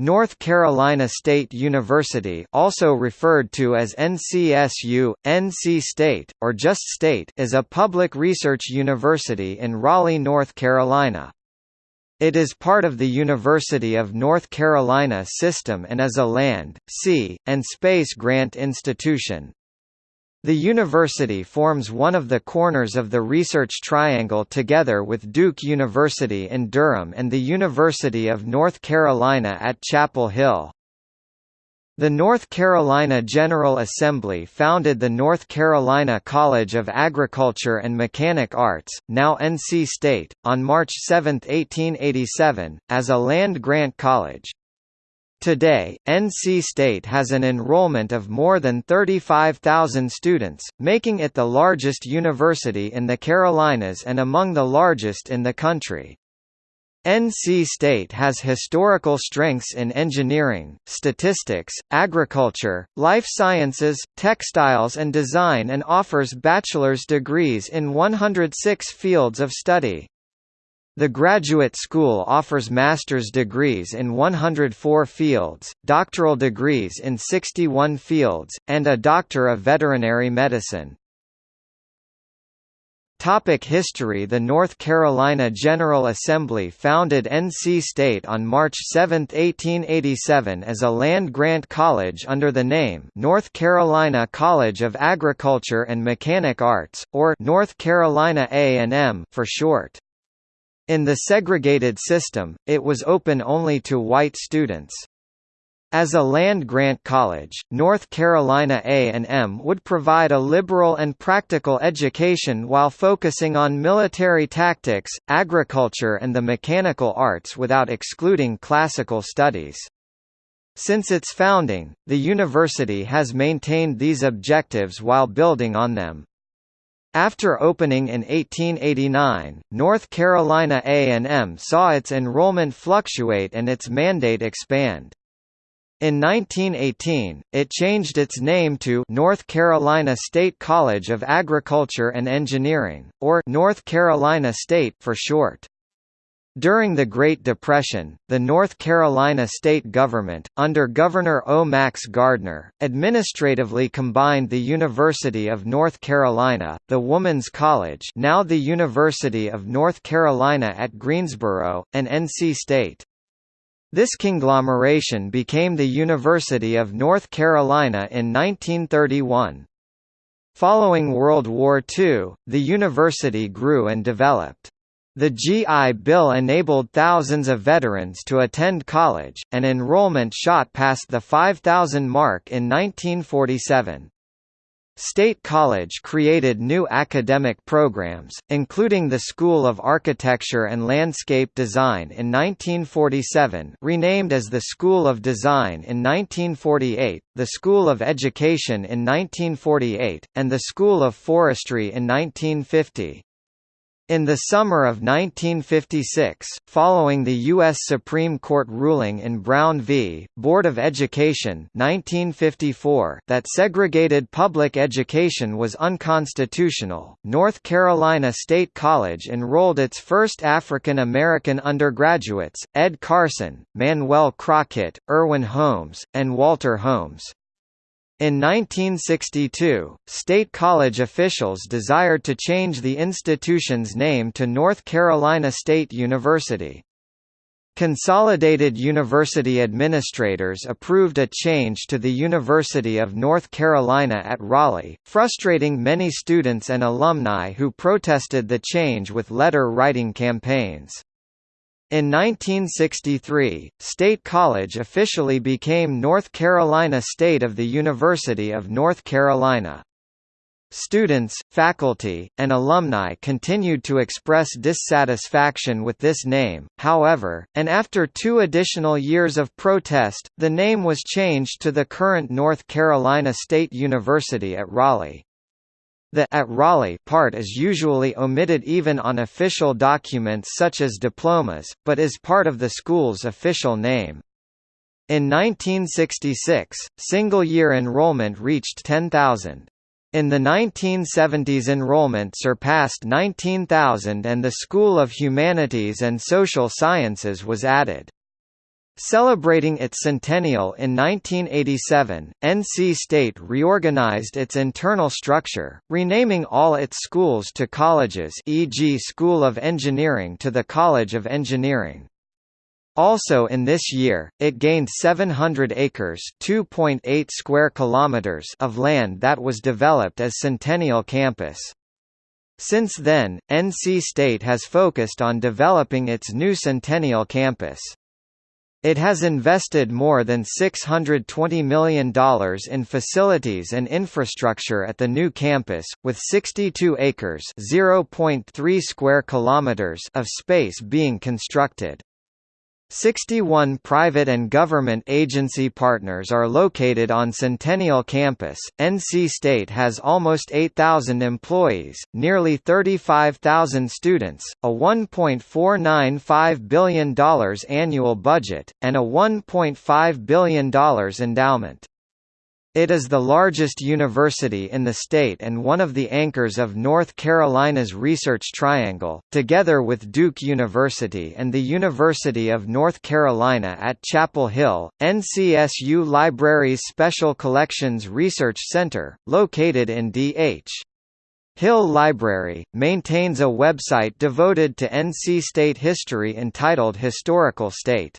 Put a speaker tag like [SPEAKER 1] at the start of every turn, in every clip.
[SPEAKER 1] North Carolina State University also referred to as NCSU, NC State, or just State is a public research university in Raleigh, North Carolina. It is part of the University of North Carolina system and is a land, sea, and space grant institution. The university forms one of the corners of the Research Triangle together with Duke University in Durham and the University of North Carolina at Chapel Hill. The North Carolina General Assembly founded the North Carolina College of Agriculture and Mechanic Arts, now NC State, on March 7, 1887, as a land-grant college. Today, NC State has an enrollment of more than 35,000 students, making it the largest university in the Carolinas and among the largest in the country. NC State has historical strengths in engineering, statistics, agriculture, life sciences, textiles and design and offers bachelor's degrees in 106 fields of study. The graduate school offers master's degrees in 104 fields, doctoral degrees in 61 fields, and a Doctor of Veterinary Medicine. Topic history The North Carolina General Assembly founded NC State on March 7, 1887 as a land-grant college under the name North Carolina College of Agriculture and Mechanic Arts, or North Carolina A&M for short. In the segregated system, it was open only to white students. As a land-grant college, North Carolina A&M would provide a liberal and practical education while focusing on military tactics, agriculture and the mechanical arts without excluding classical studies. Since its founding, the university has maintained these objectives while building on them. After opening in 1889, North Carolina A&M saw its enrollment fluctuate and its mandate expand. In 1918, it changed its name to North Carolina State College of Agriculture and Engineering, or North Carolina State for short. During the Great Depression, the North Carolina state government, under Governor O. Max Gardner, administratively combined the University of North Carolina, the Woman's College now the University of North Carolina at Greensboro, and NC State. This conglomeration became the University of North Carolina in 1931. Following World War II, the university grew and developed. The GI Bill enabled thousands of veterans to attend college, and enrollment shot past the 5,000 mark in 1947. State College created new academic programs, including the School of Architecture and Landscape Design in 1947 renamed as the School of Design in 1948, the School of Education in 1948, and the School of Forestry in 1950. In the summer of 1956, following the U.S. Supreme Court ruling in Brown v. Board of Education 1954 that segregated public education was unconstitutional, North Carolina State College enrolled its first African American undergraduates, Ed Carson, Manuel Crockett, Irwin Holmes, and Walter Holmes. In 1962, state college officials desired to change the institution's name to North Carolina State University. Consolidated University administrators approved a change to the University of North Carolina at Raleigh, frustrating many students and alumni who protested the change with letter-writing campaigns. In 1963, State College officially became North Carolina State of the University of North Carolina. Students, faculty, and alumni continued to express dissatisfaction with this name, however, and after two additional years of protest, the name was changed to the current North Carolina State University at Raleigh. The at Raleigh part is usually omitted even on official documents such as diplomas, but is part of the school's official name. In 1966, single-year enrollment reached 10,000. In the 1970s enrollment surpassed 19,000 and the School of Humanities and Social Sciences was added. Celebrating its centennial in 1987, NC State reorganized its internal structure, renaming all its schools to colleges e.g. School of Engineering to the College of Engineering. Also in this year, it gained 700 acres (2.8 square kilometers) of land that was developed as Centennial Campus. Since then, NC State has focused on developing its new Centennial Campus. It has invested more than $620 million in facilities and infrastructure at the new campus, with 62 acres (0.3 square kilometers) of space being constructed. 61 private and government agency partners are located on Centennial Campus. NC State has almost 8,000 employees, nearly 35,000 students, a $1.495 billion annual budget, and a $1.5 billion endowment. It is the largest university in the state and one of the anchors of North Carolina's Research Triangle, together with Duke University and the University of North Carolina at Chapel Hill. NCSU Library's Special Collections Research Center, located in D.H. Hill Library, maintains a website devoted to NC State history entitled Historical State.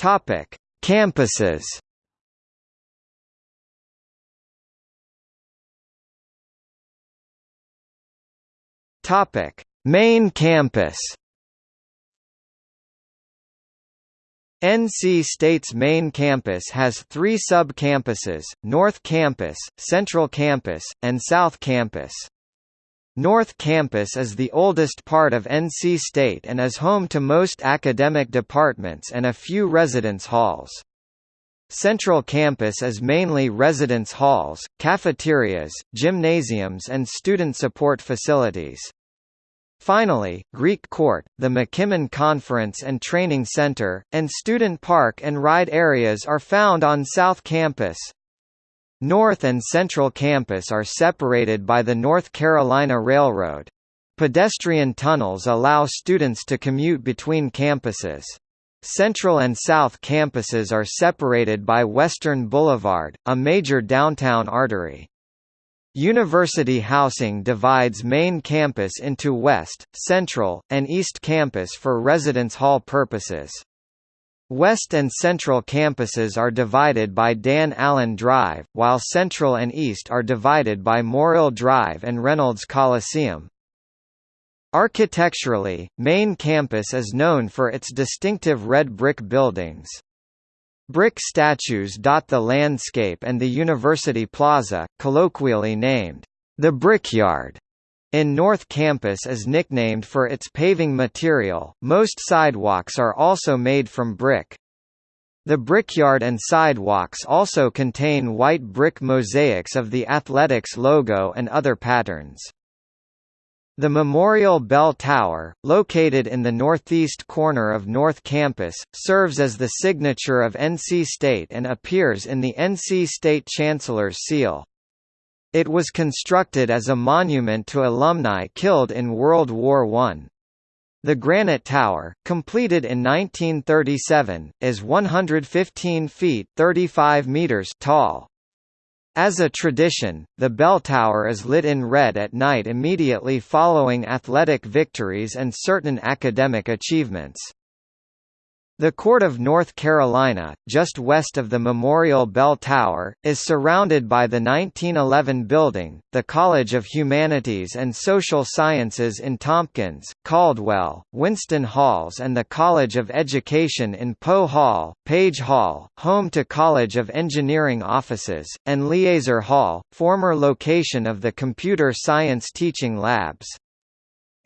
[SPEAKER 1] Topic: Campuses. Topic: Main campus. NC State's main campus has three sub-campuses, North Campus, Central Campus, and South Campus. North Campus is the oldest part of NC State and is home to most academic departments and a few residence halls. Central Campus is mainly residence halls, cafeterias, gymnasiums and student support facilities. Finally, Greek Court, the McKimmon Conference and Training Center, and student park and ride areas are found on South Campus. North and Central Campus are separated by the North Carolina Railroad. Pedestrian tunnels allow students to commute between campuses. Central and South campuses are separated by Western Boulevard, a major downtown artery. University housing divides main campus into West, Central, and East Campus for residence hall purposes. West and Central campuses are divided by Dan Allen Drive, while Central and East are divided by Morrill Drive and Reynolds Coliseum. Architecturally, Main Campus is known for its distinctive red brick buildings. Brick statues dot the landscape and the University Plaza, colloquially named, the Brickyard. In North Campus is nicknamed for its paving material, most sidewalks are also made from brick. The brickyard and sidewalks also contain white brick mosaics of the athletics logo and other patterns. The Memorial Bell Tower, located in the northeast corner of North Campus, serves as the signature of NC State and appears in the NC State Chancellor's seal. It was constructed as a monument to alumni killed in World War I. The Granite Tower, completed in 1937, is 115 feet 35 meters tall. As a tradition, the bell tower is lit in red at night immediately following athletic victories and certain academic achievements. The Court of North Carolina, just west of the Memorial Bell Tower, is surrounded by the 1911 building, the College of Humanities and Social Sciences in Tompkins, Caldwell, Winston Halls and the College of Education in Poe Hall, Page Hall, home to College of Engineering offices, and Leazer Hall, former location of the Computer Science Teaching Labs.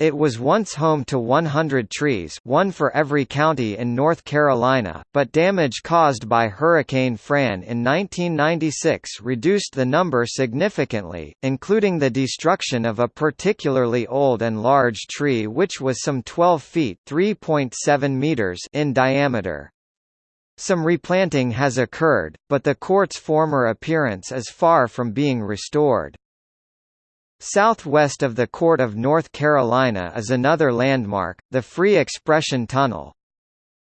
[SPEAKER 1] It was once home to 100 trees one for every county in North Carolina, but damage caused by Hurricane Fran in 1996 reduced the number significantly, including the destruction of a particularly old and large tree which was some 12 feet meters in diameter. Some replanting has occurred, but the court's former appearance is far from being restored. Southwest of the Court of North Carolina is another landmark, the Free Expression Tunnel.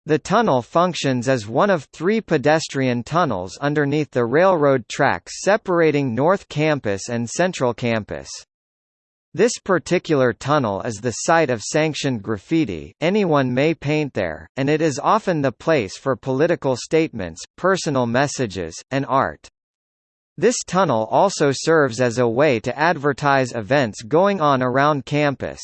[SPEAKER 1] The tunnel functions as one of three pedestrian tunnels underneath the railroad tracks separating North Campus and Central Campus. This particular tunnel is the site of sanctioned graffiti, anyone may paint there, and it is often the place for political statements, personal messages, and art. This tunnel also serves as a way to advertise events going on around campus.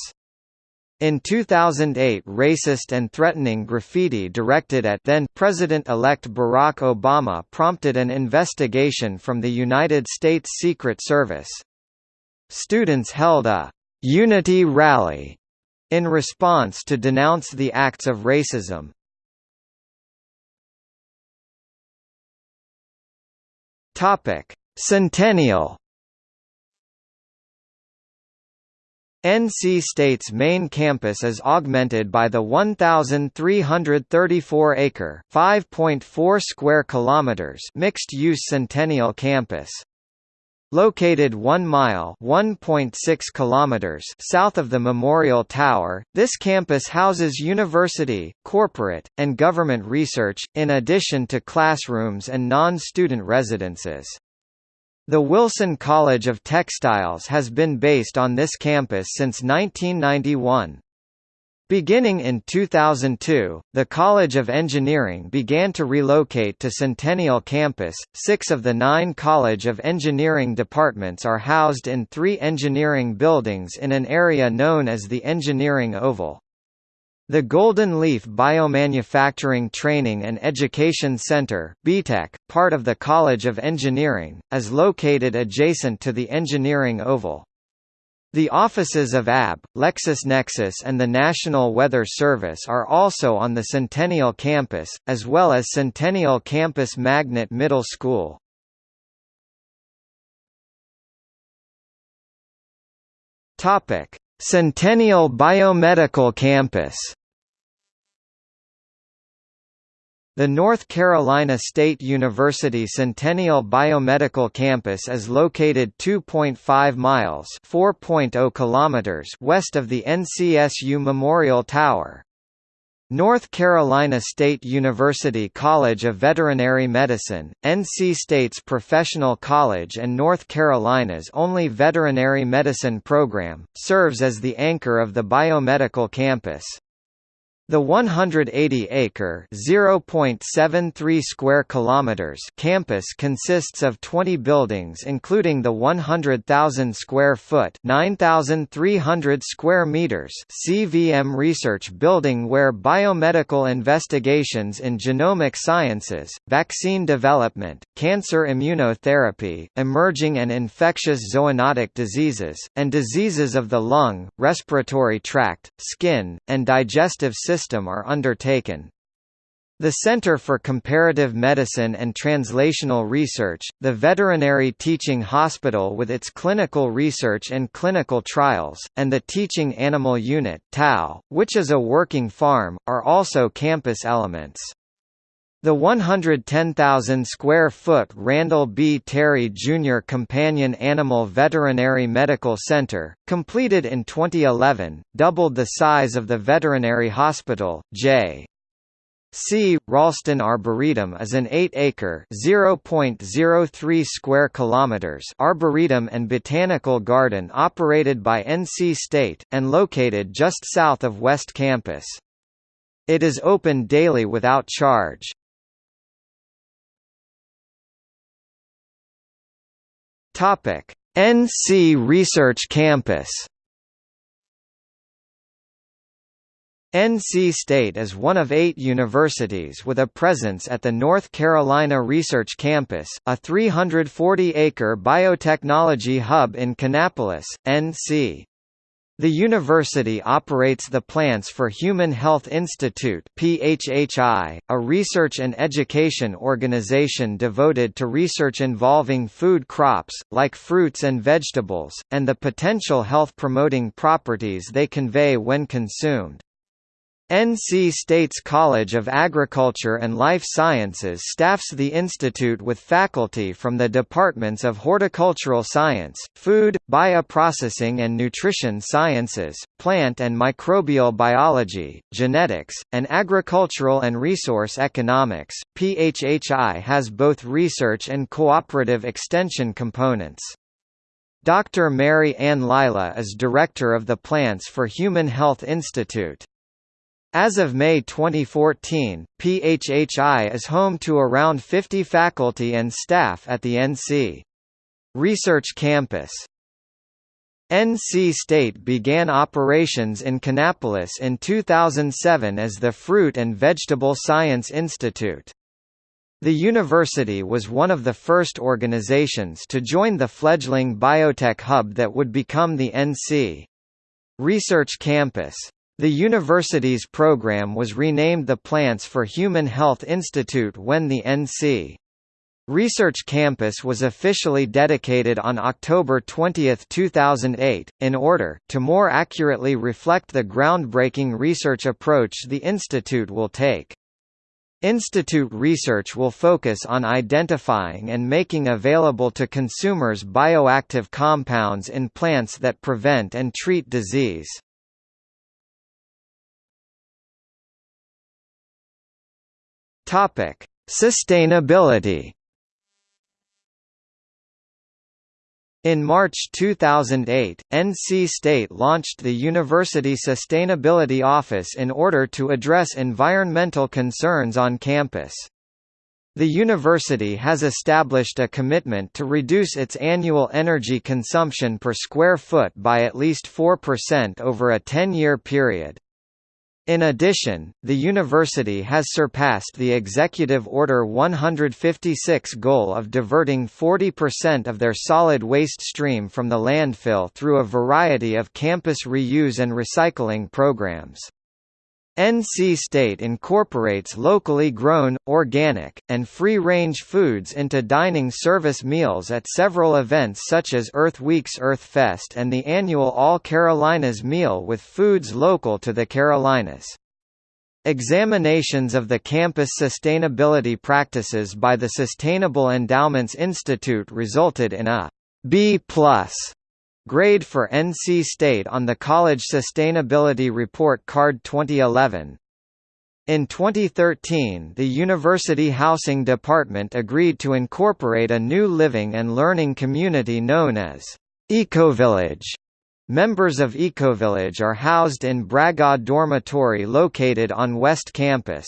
[SPEAKER 1] In 2008 racist and threatening graffiti directed at then President-elect Barack Obama prompted an investigation from the United States Secret Service. Students held a «unity rally» in response to denounce the acts of racism. Centennial NC State's main campus is augmented by the 1,334-acre (5.4 square kilometers) mixed-use Centennial Campus. Located 1 mile (1.6 kilometers) south of the Memorial Tower, this campus houses university, corporate, and government research, in addition to classrooms and non-student residences. The Wilson College of Textiles has been based on this campus since 1991. Beginning in 2002, the College of Engineering began to relocate to Centennial Campus. Six of the nine College of Engineering departments are housed in three engineering buildings in an area known as the Engineering Oval. The Golden Leaf Biomanufacturing Training and Education Center BTEC, part of the College of Engineering, is located adjacent to the Engineering Oval. The offices of AB, LexisNexis and the National Weather Service are also on the Centennial campus, as well as Centennial Campus Magnet Middle School. Topic: Centennial Biomedical Campus The North Carolina State University Centennial Biomedical Campus is located 2.5 miles (4.0 kilometers) west of the NCSU Memorial Tower. North Carolina State University College of Veterinary Medicine, NC State's professional college and North Carolina's only veterinary medicine program, serves as the anchor of the biomedical campus. The 180-acre (0.73 square kilometers) campus consists of 20 buildings including the 100,000 square foot (9,300 square meters) CVM Research Building where biomedical investigations in genomic sciences, vaccine development, cancer immunotherapy, emerging and infectious zoonotic diseases, and diseases of the lung, respiratory tract, skin, and digestive system system are undertaken. The Center for Comparative Medicine and Translational Research, the Veterinary Teaching Hospital with its clinical research and clinical trials, and the Teaching Animal Unit (TAU), which is a working farm, are also campus elements. The 110,000 square foot Randall B. Terry Jr. Companion Animal Veterinary Medical Center, completed in 2011, doubled the size of the veterinary hospital. J. C. Raulston Arboretum is an 8-acre (0.03 square kilometers) arboretum and botanical garden operated by NC State and located just south of West Campus. It is open daily without charge. Topic: NC Research Campus. NC State is one of eight universities with a presence at the North Carolina Research Campus, a 340-acre biotechnology hub in Kannapolis, NC. The university operates the Plants for Human Health Institute PHHI, a research and education organization devoted to research involving food crops, like fruits and vegetables, and the potential health-promoting properties they convey when consumed. NC State's College of Agriculture and Life Sciences staffs the institute with faculty from the departments of Horticultural Science, Food, Bioprocessing and Nutrition Sciences, Plant and Microbial Biology, Genetics, and Agricultural and Resource Economics. PHHI has both research and cooperative extension components. Dr. Mary Ann Lila is director of the Plants for Human Health Institute. As of May 2014, PHHI is home to around 50 faculty and staff at the NC Research Campus. NC State began operations in Kannapolis in 2007 as the Fruit and Vegetable Science Institute. The university was one of the first organizations to join the fledgling biotech hub that would become the NC Research Campus. The university's program was renamed the Plants for Human Health Institute when the NC Research Campus was officially dedicated on October 20, 2008, in order, to more accurately reflect the groundbreaking research approach the institute will take. Institute research will focus on identifying and making available to consumers bioactive compounds in plants that prevent and treat disease. Topic: Sustainability. In March 2008, NC State launched the University Sustainability Office in order to address environmental concerns on campus. The university has established a commitment to reduce its annual energy consumption per square foot by at least 4% over a 10-year period. In addition, the university has surpassed the Executive Order 156 goal of diverting 40% of their solid waste stream from the landfill through a variety of campus reuse and recycling programs. NC State incorporates locally grown, organic, and free-range foods into dining service meals at several events such as Earth Week's Earth Fest and the annual All Carolinas meal with foods local to the Carolinas. Examinations of the campus sustainability practices by the Sustainable Endowments Institute resulted in a B+ Grade for NC State on the College Sustainability Report Card 2011. In 2013 the University Housing Department agreed to incorporate a new living and learning community known as Ecovillage. Members of Ecovillage are housed in Bragaw Dormitory located on West Campus.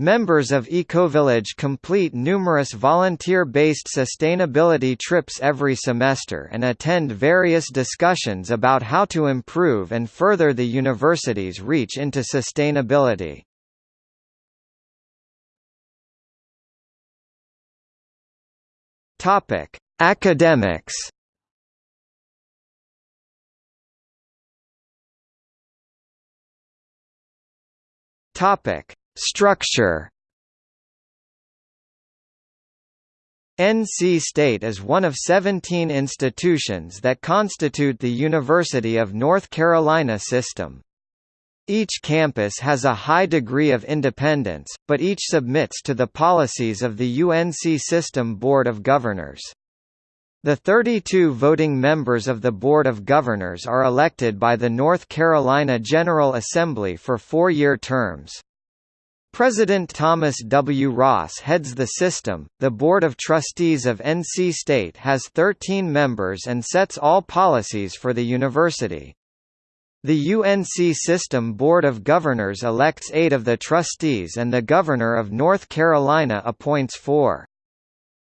[SPEAKER 1] Members of Ecovillage complete numerous volunteer-based sustainability trips every semester and attend various discussions about how to improve and further the university's reach into sustainability. Academics. Topic: Structure NC State is one of 17 institutions that constitute the University of North Carolina system. Each campus has a high degree of independence, but each submits to the policies of the UNC System Board of Governors. The 32 voting members of the Board of Governors are elected by the North Carolina General Assembly for four-year terms. President Thomas W. Ross heads the system. The Board of Trustees of NC State has 13 members and sets all policies for the university. The UNC System Board of Governors elects eight of the trustees and the Governor of North Carolina appoints four.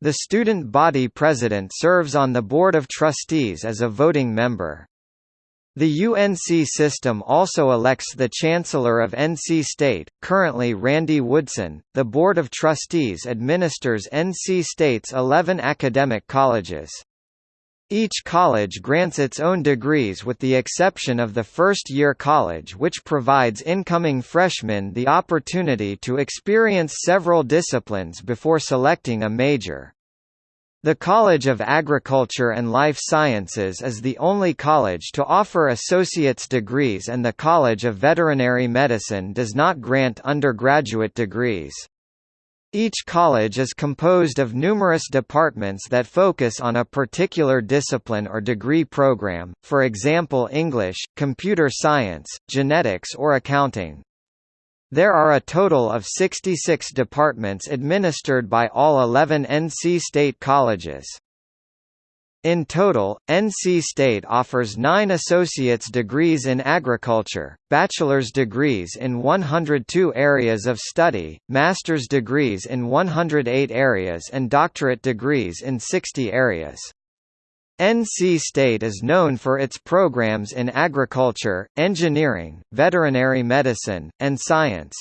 [SPEAKER 1] The student body president serves on the Board of Trustees as a voting member. The UNC system also elects the Chancellor of NC State, currently Randy Woodson. The Board of Trustees administers NC State's 11 academic colleges. Each college grants its own degrees with the exception of the first-year college which provides incoming freshmen the opportunity to experience several disciplines before selecting a major. The College of Agriculture and Life Sciences is the only college to offer associate's degrees and the College of Veterinary Medicine does not grant undergraduate degrees. Each college is composed of numerous departments that focus on a particular discipline or degree program, for example English, computer science, genetics or accounting. There are a total of 66 departments administered by all 11 NC State colleges. In total, NC State offers nine associate's degrees in agriculture, bachelor's degrees in 102 areas of study, master's degrees in 108 areas and doctorate degrees in 60 areas. NC State is known for its programs in agriculture, engineering, veterinary medicine, and science.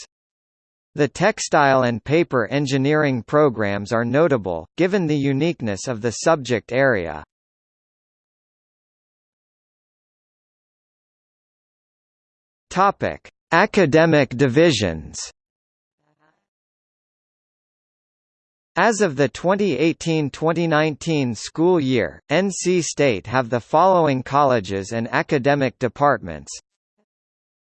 [SPEAKER 1] The textile and paper engineering programs are notable, given the uniqueness of the subject area. Academic divisions As of the 2018–2019 school year, NC State have the following colleges and academic departments.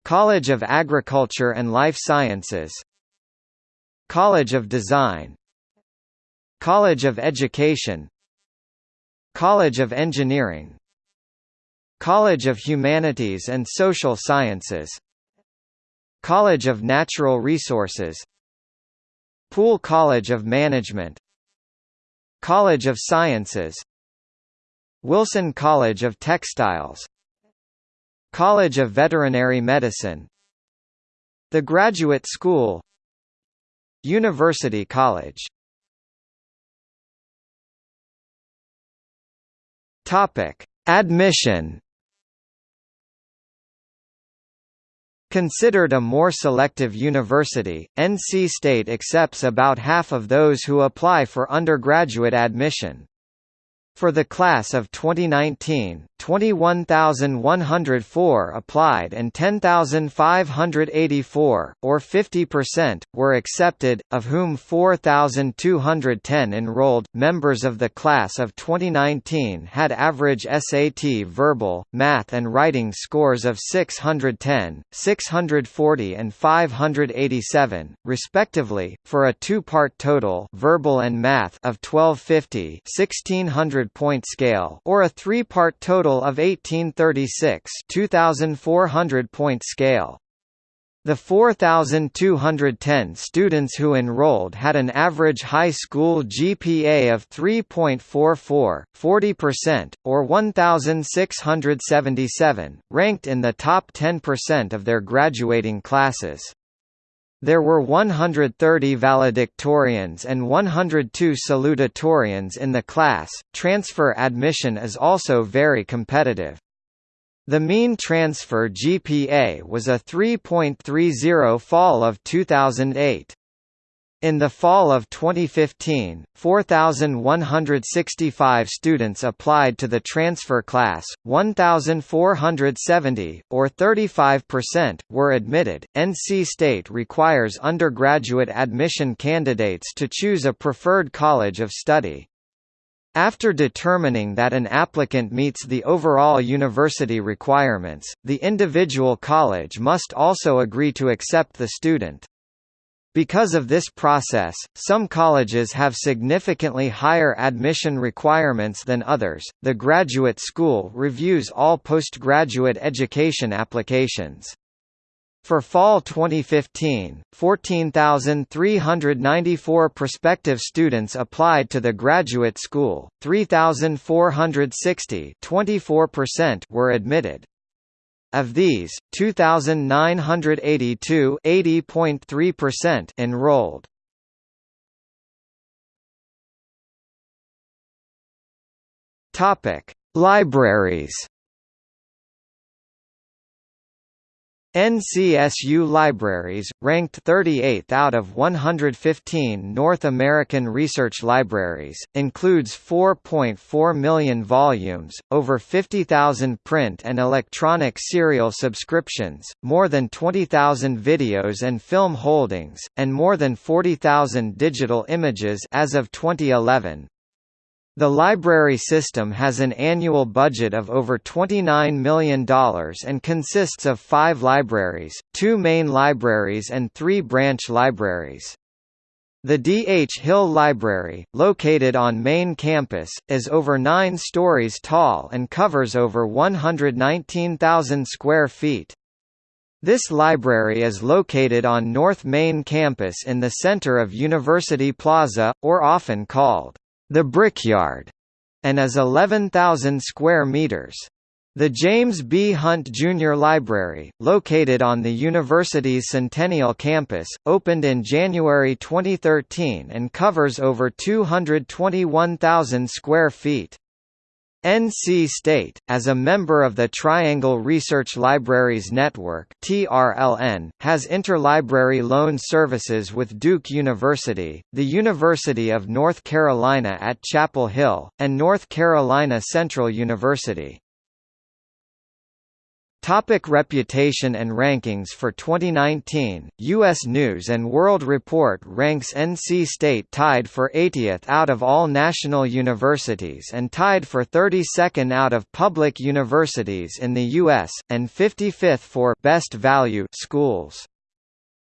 [SPEAKER 1] College of Agriculture and Life Sciences. College of Design. College of Education. College of Engineering. College of Humanities and Social Sciences. College of Natural Resources Poole College of Management College of Sciences Wilson College of Textiles College of Veterinary Medicine The Graduate School University College. Topic: Admission Considered a more selective university, NC State accepts about half of those who apply for undergraduate admission. For the class of 2019, 21,104 applied and 10,584, or 50%, were accepted, of whom 4,210 enrolled. Members of the class of 2019 had average SAT verbal, math, and writing scores of 610, 640, and 587, respectively, for a two part total verbal and math of 1250 1600 point scale or a three part total total of 1836 2400 point scale. The 4,210 students who enrolled had an average high school GPA of 3.44, 40%, or 1,677, ranked in the top 10% of their graduating classes. There were 130 valedictorians and 102 salutatorians in the class. Transfer admission is also very competitive. The mean transfer GPA was a 3.30 fall of 2008. In the fall of 2015, 4,165 students applied to the transfer class, 1,470, or 35%, were admitted. NC State requires undergraduate admission candidates to choose a preferred college of study. After determining that an applicant meets the overall university requirements, the individual college must also agree to accept the student. Because of this process, some colleges have significantly higher admission requirements than others. The graduate school reviews all postgraduate education applications. For fall 2015, 14,394 prospective students applied to the graduate school, 3,460 were admitted. Of these, 2,982 enrolled. Libraries NCSU Libraries, ranked 38th out of 115 North American research libraries, includes 4.4 million volumes, over 50,000 print and electronic serial subscriptions, more than 20,000 videos and film holdings, and more than 40,000 digital images as of 2011. The library system has an annual budget of over $29 million and consists of five libraries, two main libraries and three branch libraries. The D. H. Hill Library, located on main campus, is over nine stories tall and covers over 119,000 square feet. This library is located on North Main Campus in the center of University Plaza, or often called the Brickyard, and is 11,000 square meters. The James B. Hunt Jr. Library, located on the university's Centennial campus, opened in January 2013 and covers over 221,000 square feet. NC State, as a member of the Triangle Research Libraries Network (TRLN), has interlibrary loan services with Duke University, the University of North Carolina at Chapel Hill, and North Carolina Central University. Topic reputation and rankings For 2019, U.S. News & World Report ranks NC State tied for 80th out of all national universities and tied for 32nd out of public universities in the U.S., and 55th for «best value» schools.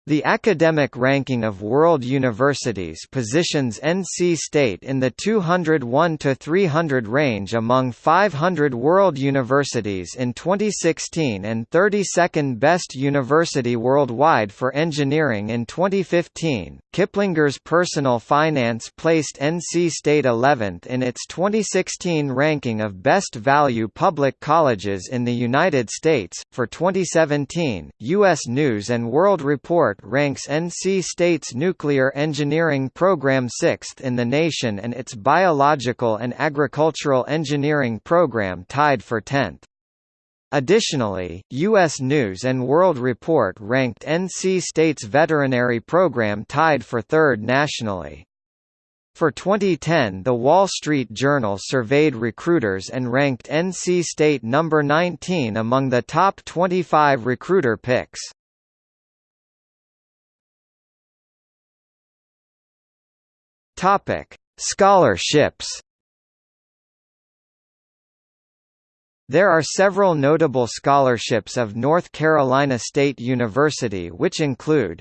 [SPEAKER 1] The academic ranking of world universities positions NC State in the 201 to 300 range among 500 world universities in 2016 and 32nd best university worldwide for engineering in 2015. Kiplinger's personal finance placed NC State 11th in its 2016 ranking of best value public colleges in the United States. For 2017, US News and World Report report ranks NC State's nuclear engineering program sixth in the nation and its biological and agricultural engineering program tied for 10th. Additionally, U.S. News & World Report ranked NC State's veterinary program tied for third nationally. For 2010 The Wall Street Journal surveyed recruiters and ranked NC State number 19 among the top 25 recruiter picks. Topic: Scholarships. There are several notable scholarships of North Carolina State University which include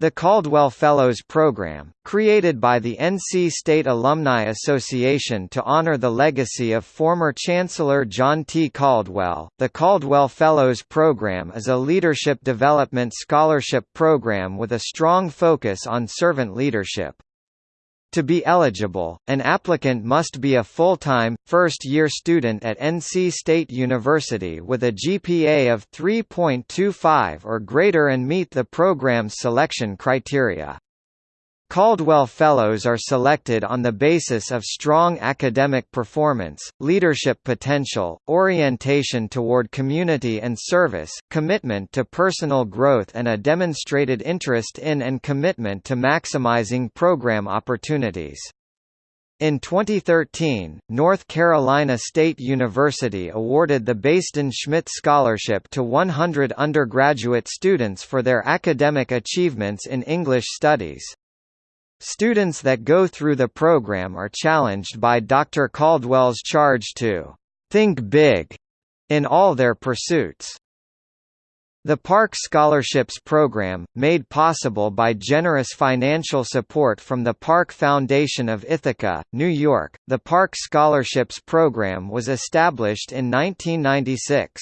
[SPEAKER 1] the Caldwell Fellows Program, created by the NC State Alumni Association to honor the legacy of former Chancellor John T. Caldwell, the Caldwell Fellows Program is a leadership development scholarship program with a strong focus on servant leadership. To be eligible, an applicant must be a full-time, first-year student at NC State University with a GPA of 3.25 or greater and meet the program's selection criteria. Caldwell Fellows are selected on the basis of strong academic performance, leadership potential, orientation toward community and service, commitment to personal growth and a demonstrated interest in and commitment to maximizing program opportunities. In 2013, North Carolina State University awarded the Baisden Schmidt Scholarship to 100 undergraduate students for their academic achievements in English studies. Students that go through the program are challenged by Dr. Caldwell's charge to think big in all their pursuits. The Park Scholarships Program, made possible by generous financial support from the Park Foundation of Ithaca, New York, the Park Scholarships Program was established in 1996.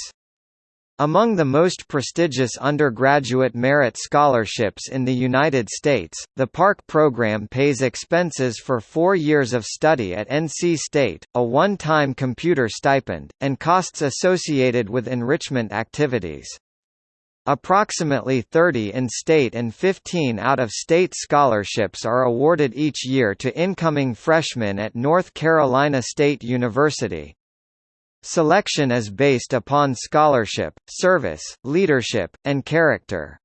[SPEAKER 1] Among the most prestigious undergraduate merit scholarships in the United States, the Park program pays expenses for four years of study at NC State, a one-time computer stipend, and costs associated with enrichment activities. Approximately 30 in-state and 15 out-of-state scholarships are awarded each year to incoming freshmen at North Carolina State University. Selection is based upon scholarship, service, leadership, and character.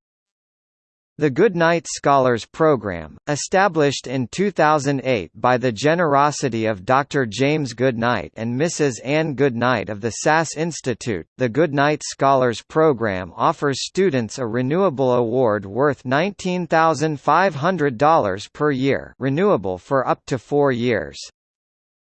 [SPEAKER 1] The Goodnight Scholars Program, established in 2008 by the generosity of Dr. James Goodnight and Mrs. Anne Goodnight of the SAS Institute, the Goodnight Scholars Program offers students a renewable award worth $19,500 per year renewable for up to four years.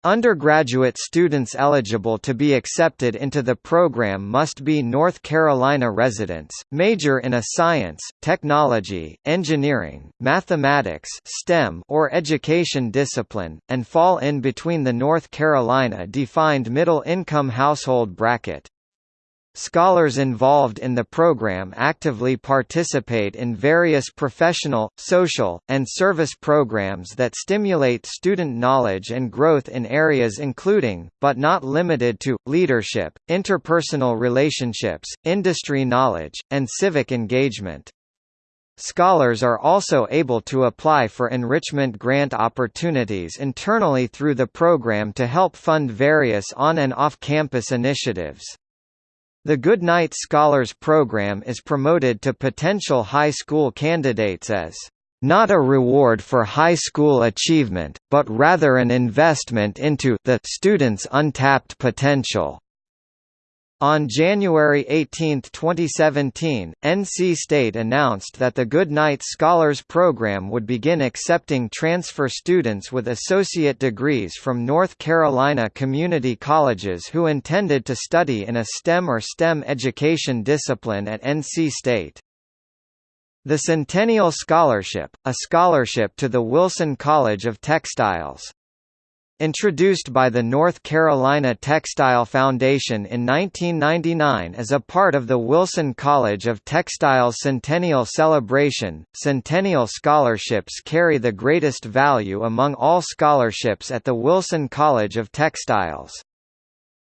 [SPEAKER 1] Undergraduate students eligible to be accepted into the program must be North Carolina residents, major in a science, technology, engineering, mathematics STEM or education discipline, and fall in between the North Carolina defined middle-income household bracket. Scholars involved in the program actively participate in various professional, social, and service programs that stimulate student knowledge and growth in areas including, but not limited to, leadership, interpersonal relationships, industry knowledge, and civic engagement. Scholars are also able to apply for enrichment grant opportunities internally through the program to help fund various on- and off-campus initiatives. The Goodnight Scholars Program is promoted to potential high school candidates as not a reward for high school achievement, but rather an investment into the student's untapped potential. On January 18, 2017, NC State announced that the Goodnight Scholars Program would begin accepting transfer students with associate degrees from North Carolina community colleges who intended to study in a STEM or STEM education discipline at NC State. The Centennial Scholarship, a scholarship to the Wilson College of Textiles, Introduced by the North Carolina Textile Foundation in 1999 as a part of the Wilson College of Textiles Centennial Celebration, Centennial Scholarships carry the greatest value among all scholarships at the Wilson College of Textiles.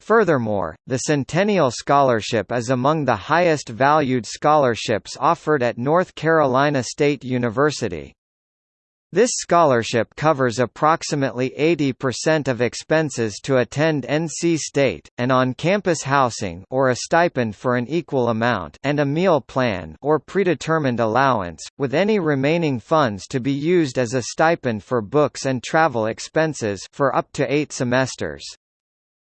[SPEAKER 1] Furthermore, the Centennial Scholarship is among the highest valued scholarships offered at North Carolina State University. This scholarship covers approximately 80% of expenses to attend NC State, and on-campus housing or a stipend for an equal amount and a meal plan or predetermined allowance, with any remaining funds to be used as a stipend for books and travel expenses for up to eight semesters.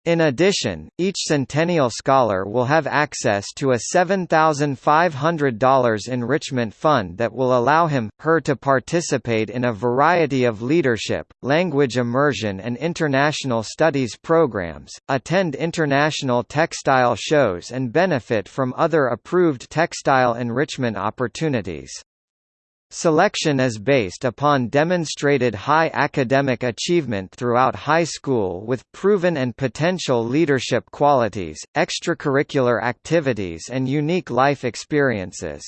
[SPEAKER 1] In addition, each Centennial Scholar will have access to a $7,500 enrichment fund that will allow him, her to participate in a variety of leadership, language immersion and international studies programs, attend international textile shows and benefit from other approved textile enrichment opportunities. Selection is based upon demonstrated high academic achievement throughout high school with proven and potential leadership qualities, extracurricular activities and unique life experiences.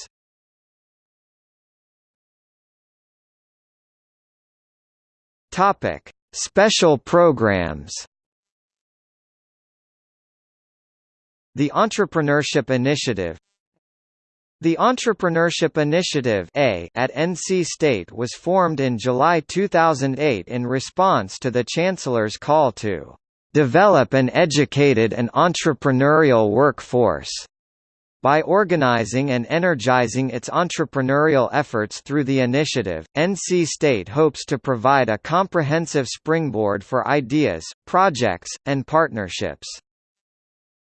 [SPEAKER 1] Special programs The Entrepreneurship Initiative the Entrepreneurship Initiative A at NC State was formed in July 2008 in response to the Chancellor's call to "...develop an educated and entrepreneurial workforce." By organizing and energizing its entrepreneurial efforts through the initiative, NC State hopes to provide a comprehensive springboard for ideas, projects, and partnerships.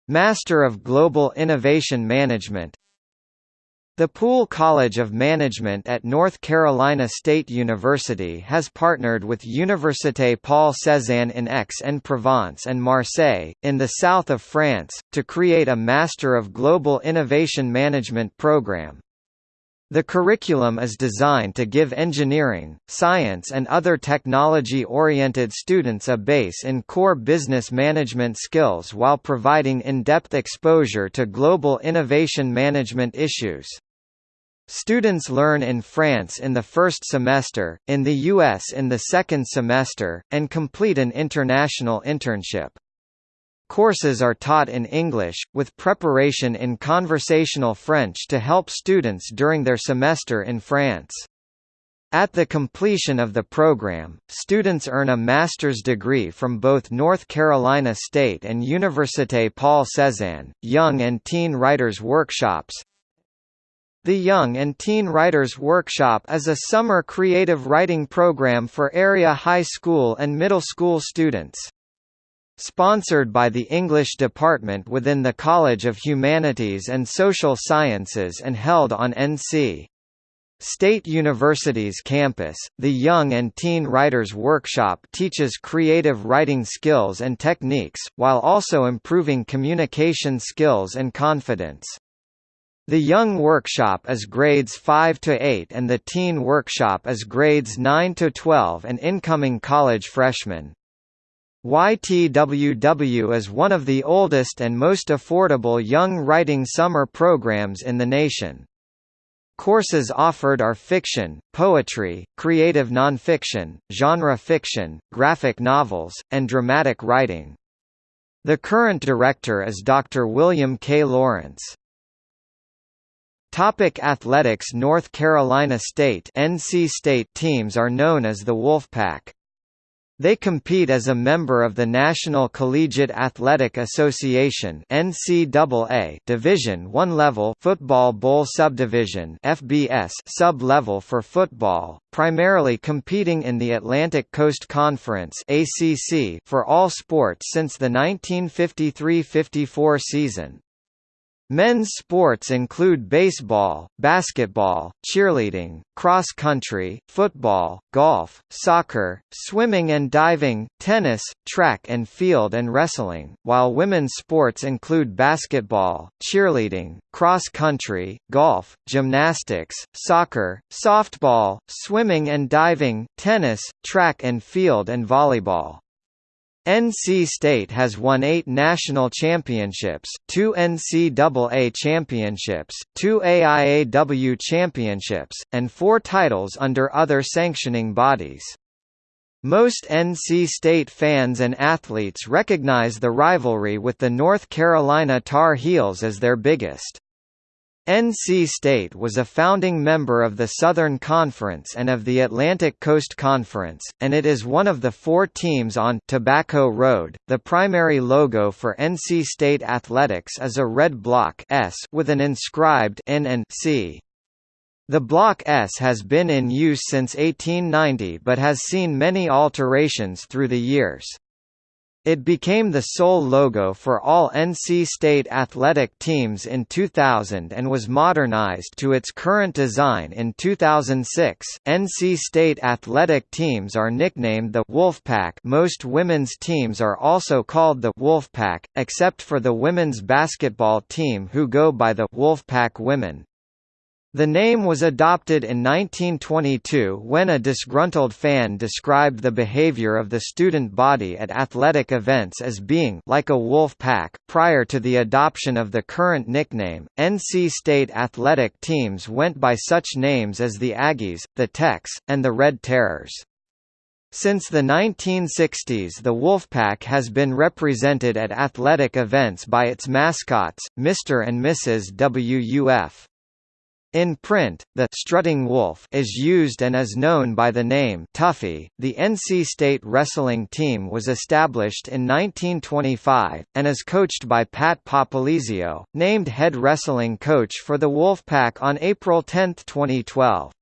[SPEAKER 1] Master of Global Innovation Management the Poole College of Management at North Carolina State University has partnered with Université Paul Cézanne in Aix-en-Provence and Marseille, in the south of France, to create a Master of Global Innovation Management program. The curriculum is designed to give engineering, science and other technology-oriented students a base in core business management skills while providing in-depth exposure to global innovation management issues. Students learn in France in the first semester, in the US in the second semester, and complete an international internship. Courses are taught in English, with preparation in conversational French to help students during their semester in France. At the completion of the program, students earn a master's degree from both North Carolina State and Université Paul Cézanne. Young and Teen Writers Workshops the Young and Teen Writers Workshop is a summer creative writing program for area high school and middle school students. Sponsored by the English department within the College of Humanities and Social Sciences and held on NC. State University's campus, the Young and Teen Writers Workshop teaches creative writing skills and techniques, while also improving communication skills and confidence. The Young Workshop is grades 5 to 8 and the Teen Workshop is grades 9 to 12 and incoming college freshmen. YTWW is one of the oldest and most affordable young writing summer programs in the nation. Courses offered are fiction, poetry, creative nonfiction, genre fiction, graphic novels, and dramatic writing. The current director is Dr. William K. Lawrence. Topic Athletics North Carolina State NC State teams are known as the Wolfpack. They compete as a member of the National Collegiate Athletic Association (NCAA) Division 1 level Football Bowl Subdivision (FBS) sub-level for football, primarily competing in the Atlantic Coast Conference (ACC) for all sports since the 1953-54 season. Men's sports include baseball, basketball, cheerleading, cross country, football, golf, soccer, swimming and diving, tennis, track and field and wrestling, while women's sports include basketball, cheerleading, cross country, golf, gymnastics, soccer, softball, swimming and diving, tennis, track and field and volleyball. NC State has won eight national championships, two NCAA championships, two AIAW championships, and four titles under other sanctioning bodies. Most NC State fans and athletes recognize the rivalry with the North Carolina Tar Heels as their biggest. NC State was a founding member of the Southern Conference and of the Atlantic Coast Conference, and it is one of the four teams on Tobacco Road. The primary logo for NC State athletics is a red block S with an inscribed N and C. The Block S has been in use since 1890 but has seen many alterations through the years. It became the sole logo for all NC State athletic teams in 2000 and was modernized to its current design in 2006. NC State athletic teams are nicknamed the Wolfpack. Most women's teams are also called the Wolfpack, except for the women's basketball team who go by the Wolfpack Women. The name was adopted in 1922 when a disgruntled fan described the behavior of the student body at athletic events as being like a wolf pack. Prior to the adoption of the current nickname, NC State athletic teams went by such names as the Aggies, the Techs, and the Red Terrors. Since the 1960s the Wolfpack has been represented at athletic events by its mascots, Mr. and Mrs. WUF. In print, the strutting wolf is used and is known by the name Tuffy. The NC State wrestling team was established in 1925 and is coached by Pat Popolizio, named head wrestling coach for the Wolfpack on April 10, 2012.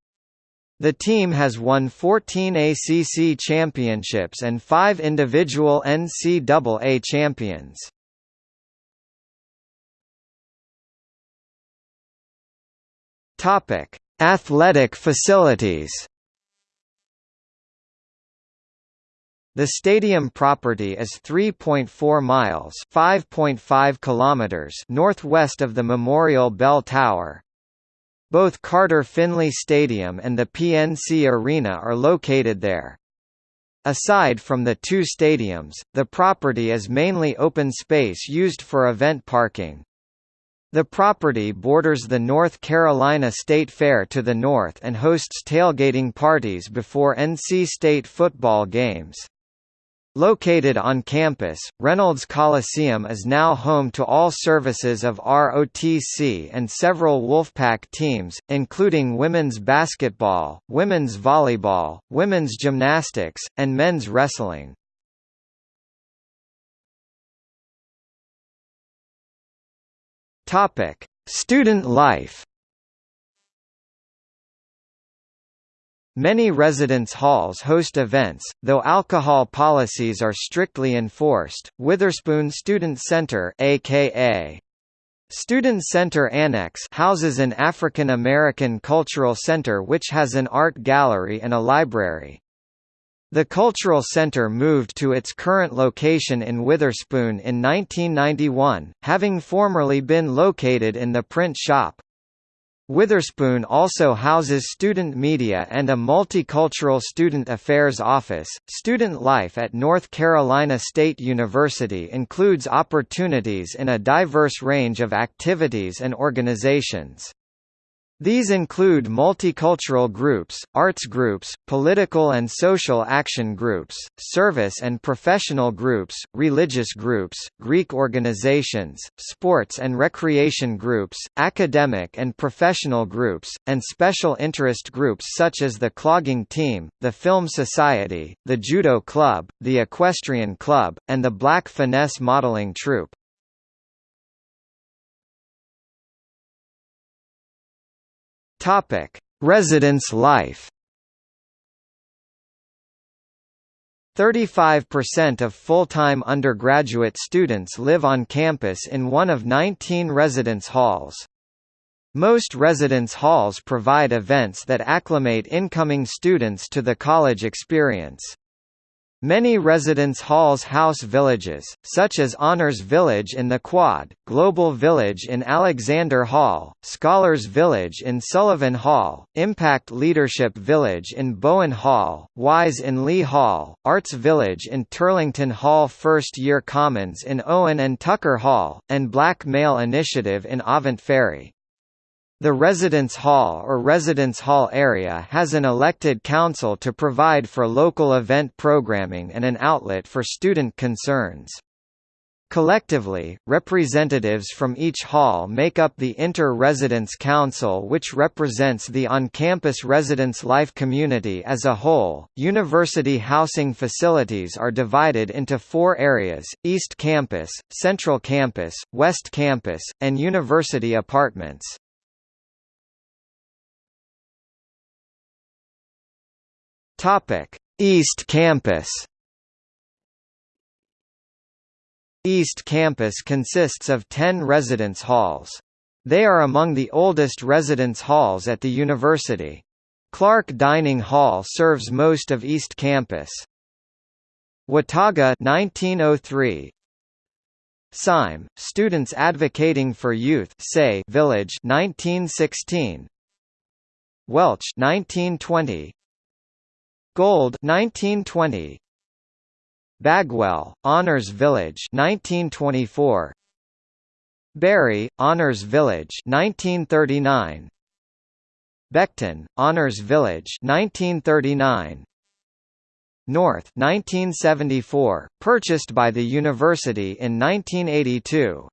[SPEAKER 1] The team has won 14 ACC championships and 5 individual NCAA champions. Topic: Athletic facilities. The stadium property is 3.4 miles (5.5 kilometers) northwest of the Memorial Bell Tower. Both Carter Finley Stadium and the PNC Arena are located there. Aside from the two stadiums, the property is mainly open space used for event parking. The property borders the North Carolina State Fair to the north and hosts tailgating parties before NC State football games. Located on campus, Reynolds Coliseum is now home to all services of ROTC and several Wolfpack teams, including women's basketball, women's volleyball, women's gymnastics, and men's wrestling. Topic: Student life. Many residence halls host events, though alcohol policies are strictly enforced. Witherspoon Student Center, aka Student Center Annex houses an African American cultural center which has an art gallery and a library. The Cultural Center moved to its current location in Witherspoon in 1991, having formerly been located in the print shop. Witherspoon also houses student media and a multicultural student affairs office. Student life at North Carolina State University includes opportunities in a diverse range of activities and organizations. These include multicultural groups, arts groups, political and social action groups, service and professional groups, religious groups, Greek organizations, sports and recreation groups, academic and professional groups, and special interest groups such as the Clogging Team, the Film Society, the Judo Club, the Equestrian Club, and the Black Finesse Modeling Troupe. Topic: Residence life. 35% of full-time undergraduate students live on campus in one of 19 residence halls. Most residence halls provide events that acclimate incoming students to the college experience. Many residence halls house villages, such as Honors Village in the Quad, Global Village in Alexander Hall, Scholars Village in Sullivan Hall, Impact Leadership Village in Bowen Hall, Wise in Lee Hall, Arts Village in Turlington Hall First Year Commons in Owen and Tucker Hall, and Black Male Initiative in Avent Ferry. The residence hall or residence hall area has an elected council to provide for local event programming and an outlet for student concerns. Collectively, representatives from each hall make up the Inter-Residence Council which represents the on-campus residence life community as a whole. University housing facilities are divided into four areas, East Campus, Central Campus, West Campus, and University Apartments. Topic: East Campus. East Campus consists of 10 residence halls. They are among the oldest residence halls at the university. Clark Dining Hall serves most of East Campus. Watauga 1903 Syme, Students Advocating for Youth say Village 1916 Welch 1920 Gold 1920 Bagwell Honors Village 1924 Berry Honors Village 1939 Becton Honors Village 1939 North 1974 purchased by the university in 1982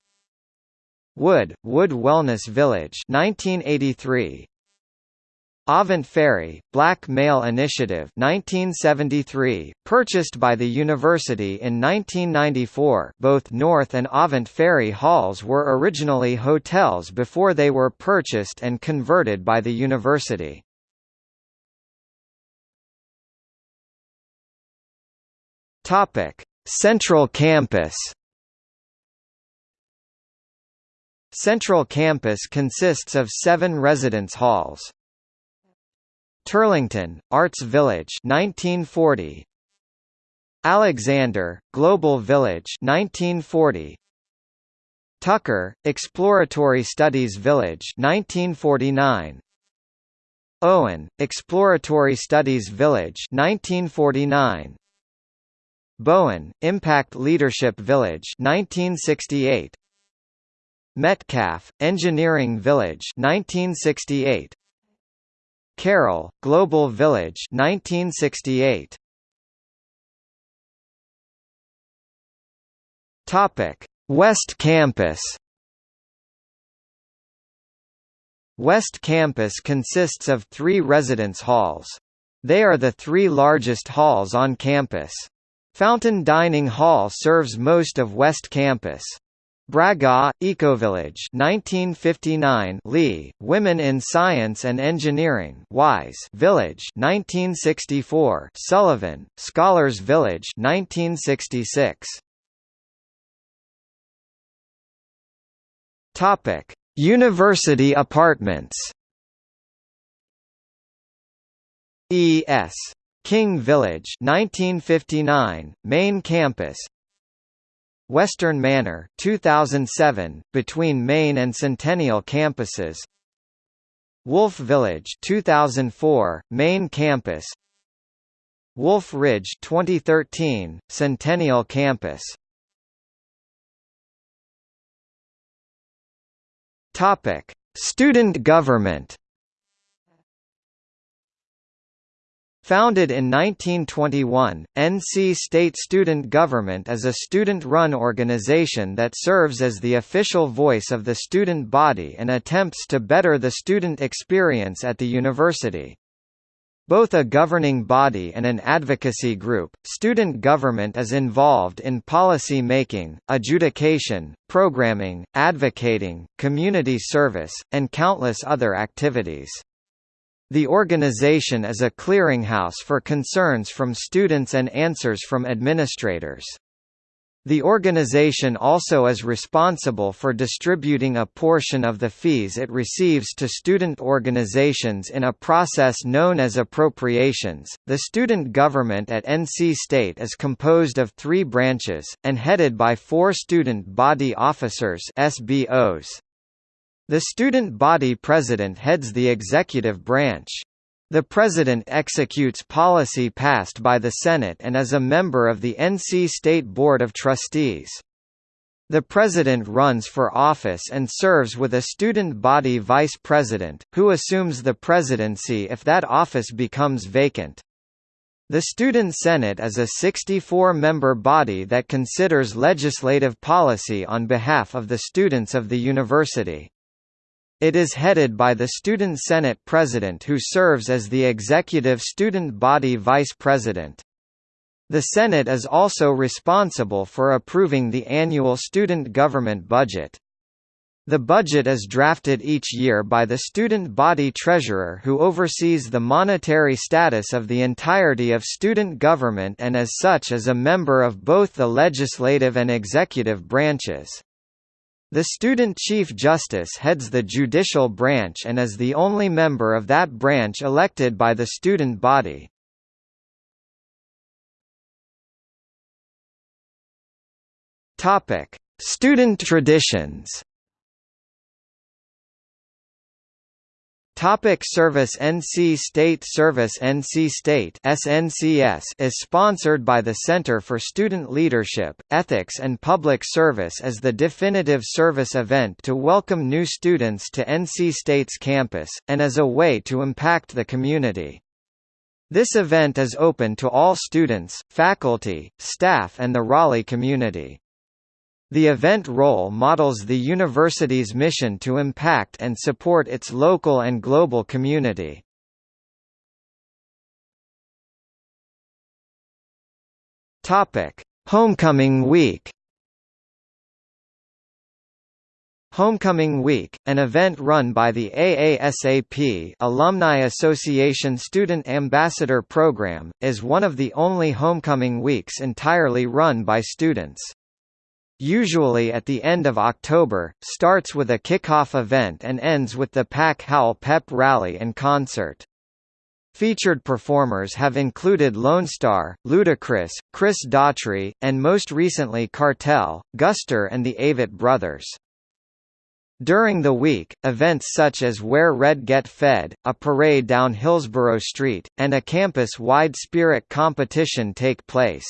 [SPEAKER 1] Wood Wood Wellness Village 1983 Avent Ferry, Black Male Initiative 1973, purchased by the university in 1994 both North and Avent Ferry halls were originally hotels before they were purchased and converted by the university. Central Campus Central Campus consists of seven residence halls. Turlington, Arts Village 1940 Alexander, Global Village 1940 Tucker, Exploratory Studies Village 1949 Owen, Exploratory Studies Village 1949 Bowen, Impact Leadership Village 1968 Metcalf, Engineering Village 1968 Carroll, Global Village 1968. Topic: West Campus. West Campus consists of three residence halls. They are the three largest halls on campus. Fountain Dining Hall serves most of West Campus. Bragaw, Ecovillage 1959 Lee, Women in Science and Engineering Wise Village 1964 Sullivan, Scholars Village 1966 Topic: University apartments. E.S. King Village 1959, main campus Western Manor 2007, between Main and Centennial campuses. Wolf Village 2004, main campus. Wolf Ridge 2013, Centennial campus. Topic: Student government Founded in 1921, NC State Student Government is a student-run organization that serves as the official voice of the student body and attempts to better the student experience at the university. Both a governing body and an advocacy group, student government is involved in policy making, adjudication, programming, advocating, community service, and countless other activities. The organization is a clearinghouse for concerns from students and answers from administrators. The organization also is responsible for distributing a portion of the fees it receives to student organizations in a process known as appropriations. The student government at NC State is composed of three branches, and headed by four student body officers SBOs. The student body president heads the executive branch. The president executes policy passed by the Senate and is a member of the NC State Board of Trustees. The president runs for office and serves with a student body vice president, who assumes the presidency if that office becomes vacant. The Student Senate is a 64-member body that considers legislative policy on behalf of the students of the university. It is headed by the Student Senate President who serves as the executive student body vice president. The Senate is also responsible for approving the annual student government budget. The budget is drafted each year by the student body treasurer who oversees the monetary status of the entirety of student government and as such is a member of both the legislative and executive branches. The Student Chief Justice heads the judicial branch and is the only member of that branch elected by the student body. Topic: Student traditions. Topic service NC State Service NC State SNCS is sponsored by the Center for Student Leadership, Ethics and Public Service as the definitive service event to welcome new students to NC State's campus, and as a way to impact the community. This event is open to all students, faculty, staff and the Raleigh community. The event role models the university's mission to impact and support its local and global community. Topic: Homecoming Week. Homecoming Week, an event run by the AASAP Alumni Association Student Ambassador Program, is one of the only homecoming weeks entirely run by students usually at the end of October, starts with a kickoff event and ends with the Pack Howl Pep Rally and concert. Featured performers have included Lone Star, Ludacris, Chris Daughtry, and most recently Cartel, Guster and the Avett Brothers. During the week, events such as Wear Red Get Fed, a parade down Hillsborough Street, and a campus-wide spirit competition take place.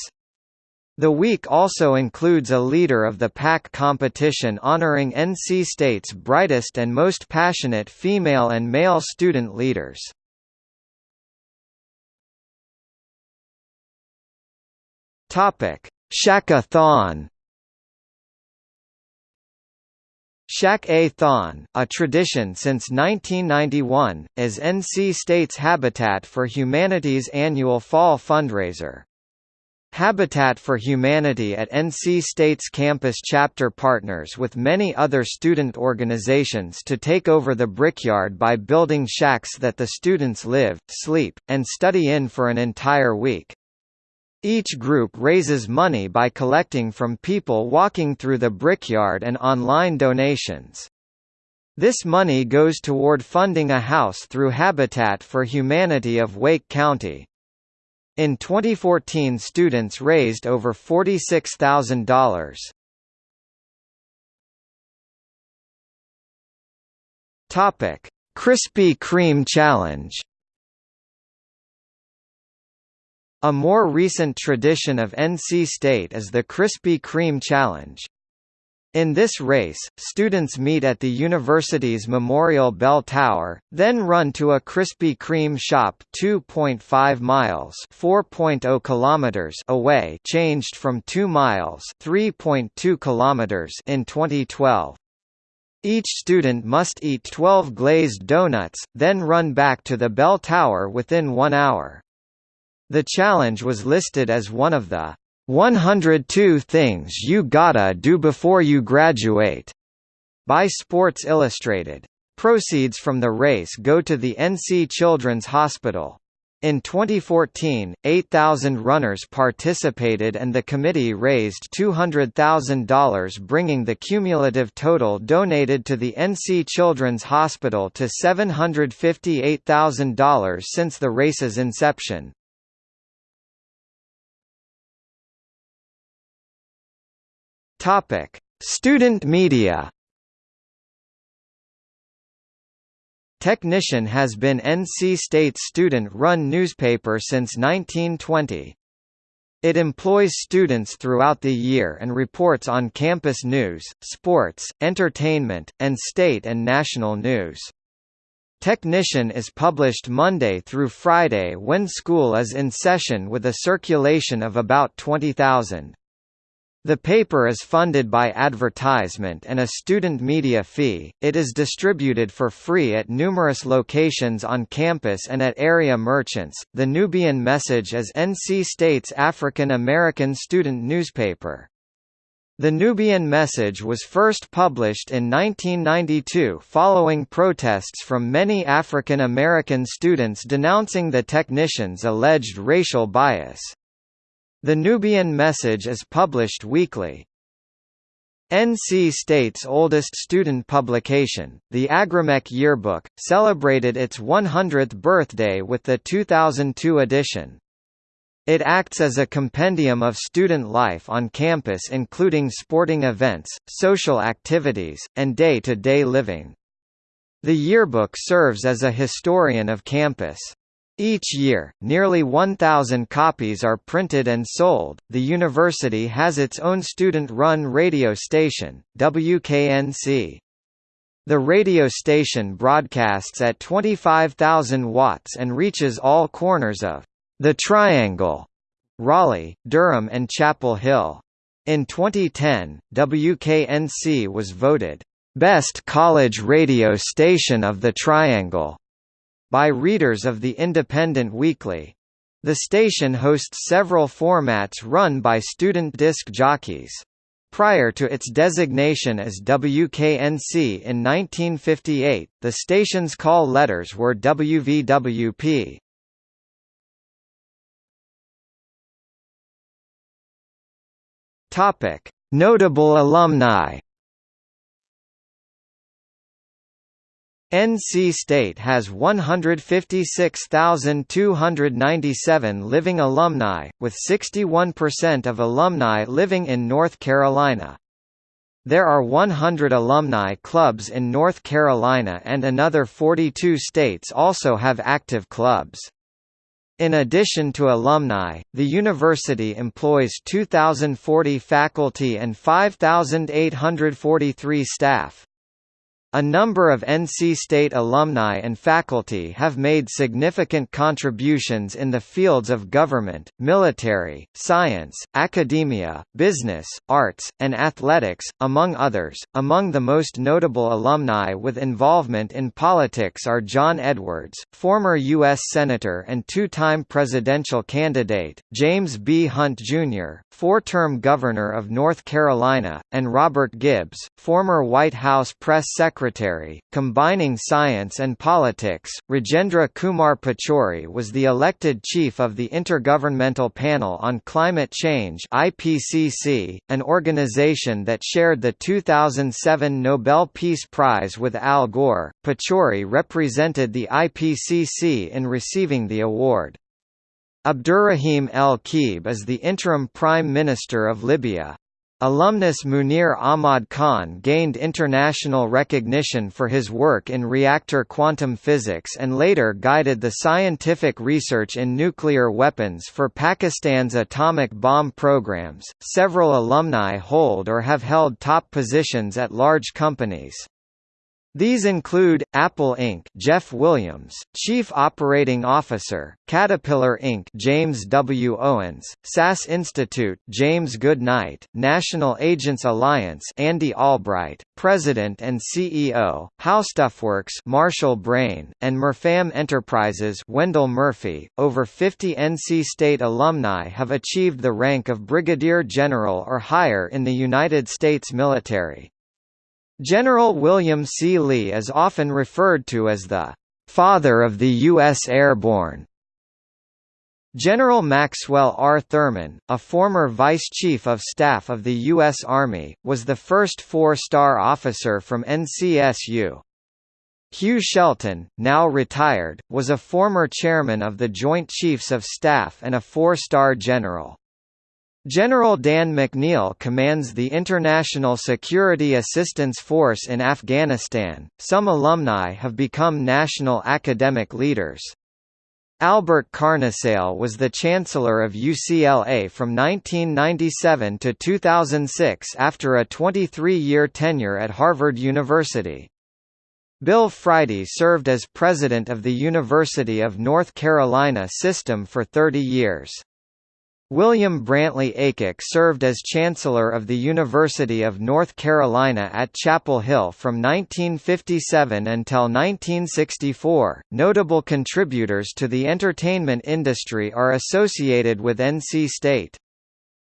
[SPEAKER 1] The week also includes a Leader of the Pack competition honoring NC State's brightest and most passionate female and male student leaders. Topic: Shack-a-thon. Shack-a-thon, a tradition since 1991, is NC State's Habitat for Humanity's annual fall fundraiser. Habitat for Humanity at NC State's campus chapter partners with many other student organizations to take over the brickyard by building shacks that the students live, sleep, and study in for an entire week. Each group raises money by collecting from people walking through the brickyard and online donations. This money goes toward funding a house through Habitat for Humanity of Wake County. In 2014 students raised over $46,000. Topic: Krispy Kreme Challenge. A more recent tradition of NC State is the Krispy Kreme Challenge. In this race, students meet at the university's Memorial Bell Tower, then run to a Krispy Kreme shop 2.5 miles (4.0 kilometers) away, changed from 2 miles (3.2 kilometers) in 2012. Each student must eat 12 glazed donuts, then run back to the bell tower within 1 hour. The challenge was listed as one of the 102 Things You Gotta Do Before You Graduate by Sports Illustrated. Proceeds from the race go to the NC Children's Hospital. In 2014, 8,000 runners participated and the committee raised $200,000 bringing the cumulative total donated to the NC Children's Hospital to $758,000 since the race's inception. Topic: Student media. Technician has been NC State's student-run newspaper since 1920. It employs students throughout the year and reports on campus news, sports, entertainment, and state and national news. Technician is published Monday through Friday when school is in session with a circulation of about 20,000. The paper is funded by advertisement and a student media fee. It is distributed for free at numerous locations on campus and at area merchants. The Nubian Message is NC State's African American student newspaper. The Nubian Message was first published in 1992 following protests from many African American students denouncing the technician's alleged racial bias. The Nubian Message is published weekly. NC State's oldest student publication, the Agromeck Yearbook, celebrated its 100th birthday with the 2002 edition. It acts as a compendium of student life on campus including sporting events, social activities, and day-to-day -day living. The yearbook serves as a historian of campus. Each year, nearly 1,000 copies are printed and sold. The university has its own student run radio station, WKNC. The radio station broadcasts at 25,000 watts and reaches all corners of the Triangle, Raleigh, Durham, and Chapel Hill. In 2010, WKNC was voted Best College Radio Station of the Triangle by readers of the Independent Weekly. The station hosts several formats run by student disc jockeys. Prior to its designation as WKNC in 1958, the station's call letters were WVWP. Topic: Notable alumni NC State has 156,297 living alumni, with 61% of alumni living in North Carolina. There are 100 alumni clubs in North Carolina and another 42 states also have active clubs. In addition to alumni, the university employs 2,040 faculty and 5,843 staff. A number of NC State alumni and faculty have made significant contributions in the fields of government, military, science, academia, business, arts, and athletics, among others. Among the most notable alumni with involvement in politics are John Edwards, former U.S. Senator and two-time presidential candidate, James B. Hunt, Jr., four-term Governor of North Carolina, and Robert Gibbs, former White House press secretary secretary, combining science and politics. Rajendra Kumar Pachauri was the elected chief of the Intergovernmental Panel on Climate Change (IPCC), an organization that shared the 2007 Nobel Peace Prize with Al Gore. Pachauri represented the IPCC in receiving the award. Abdurrahim El-Keib is the interim Prime Minister of Libya. Alumnus Munir Ahmad Khan gained international recognition for his work in reactor quantum physics and later guided the scientific research in nuclear weapons for Pakistan's atomic bomb programs. Several alumni hold or have held top positions at large companies. These include, Apple Inc. Jeff Williams, Chief Operating Officer, Caterpillar Inc. James W. Owens, SAS Institute James Goodnight, National Agents Alliance Andy Albright, President and CEO, HowStuffWorks Marshall Brain, and Murfam Enterprises Wendell Murphy. Over 50 NC State alumni have achieved the rank of Brigadier General or higher in the United States military. General William C. Lee is often referred to as the «father of the U.S. Airborne». General Maxwell R. Thurman, a former Vice Chief of Staff of the U.S. Army, was the first four-star officer from NCSU. Hugh Shelton, now retired, was a former chairman of the Joint Chiefs of Staff and a four-star general. General Dan McNeill commands the International Security Assistance Force in Afghanistan. Some alumni have become national academic leaders. Albert Carnesale was the Chancellor of UCLA from 1997 to 2006 after a 23-year tenure at Harvard University. Bill Friday served as president of the University of North Carolina System for 30 years. William Brantley Aycock served as Chancellor of the University of North Carolina at Chapel Hill from 1957 until 1964. Notable contributors to the entertainment industry are associated with NC State.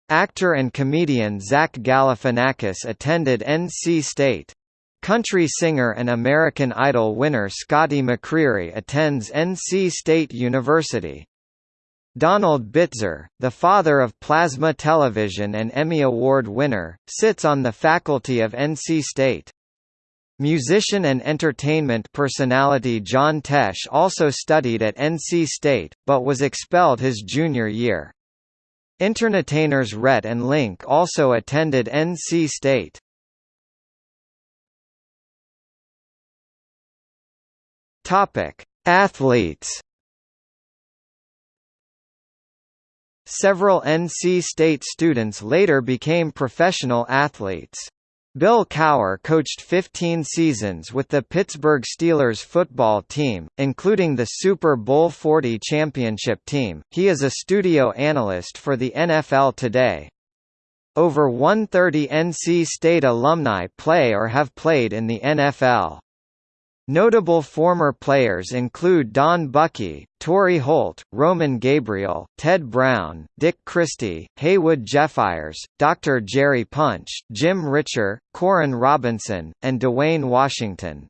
[SPEAKER 1] Actor and comedian Zach Galifianakis attended NC State. Country singer and American Idol winner Scotty McCreery attends NC State University. Donald Bitzer, the father of plasma television and Emmy Award winner, sits on the faculty of NC State. Musician and entertainment personality John Tesh also studied at NC State, but was expelled his junior year. Internetainers Rhett and Link also attended NC State. Athletes Several NC State students later became professional athletes. Bill Cowher coached 15 seasons with the Pittsburgh Steelers football team, including the Super Bowl 40 championship team. He is a studio analyst for the NFL Today. Over 130 NC State alumni play or have played in the NFL. Notable former players include Don Buckey, Torry Holt, Roman Gabriel, Ted Brown, Dick Christy, Haywood Jeffires, Dr. Jerry Punch, Jim Ritcher, Koren Robinson, and Dewayne Washington.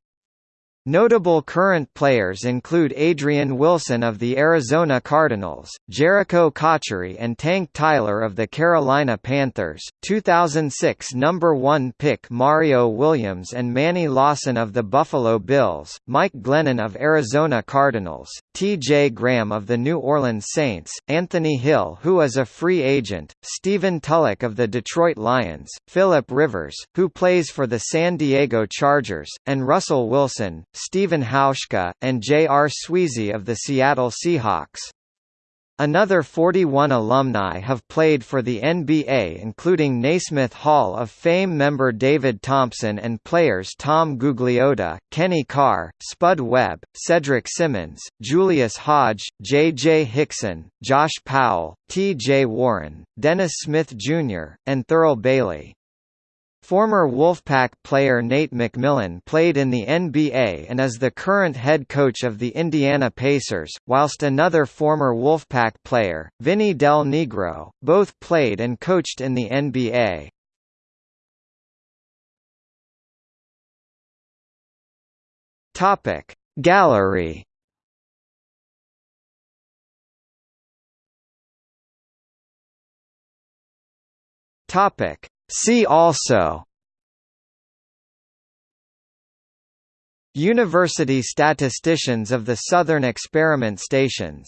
[SPEAKER 1] Notable current players include Adrian Wilson of the Arizona Cardinals, Jericho Cotchery and Tank Tyler of the Carolina Panthers, 2006 number 1 pick Mario Williams and Manny Lawson of the Buffalo Bills, Mike Glennon of Arizona Cardinals, T.J. Graham of the New Orleans Saints, Anthony Hill who is a free agent, Stephen Tulloch of the Detroit Lions, Philip Rivers, who plays for the San Diego Chargers, and Russell Wilson, Stephen Hauschka, and J.R. Sweezy of the Seattle Seahawks. Another 41 alumni have played for the NBA including Naismith Hall of Fame member David Thompson and players Tom Gugliotta, Kenny Carr, Spud Webb, Cedric Simmons, Julius Hodge, J. J. Hickson, Josh Powell, T. J. Warren, Dennis Smith Jr., and Thurl Bailey. Former Wolfpack player Nate McMillan played in the NBA and is the current head coach of the Indiana Pacers, whilst another former Wolfpack player, Vinny Del Negro, both played and coached in the NBA. Topic Gallery Topic See also University statisticians of the Southern Experiment Stations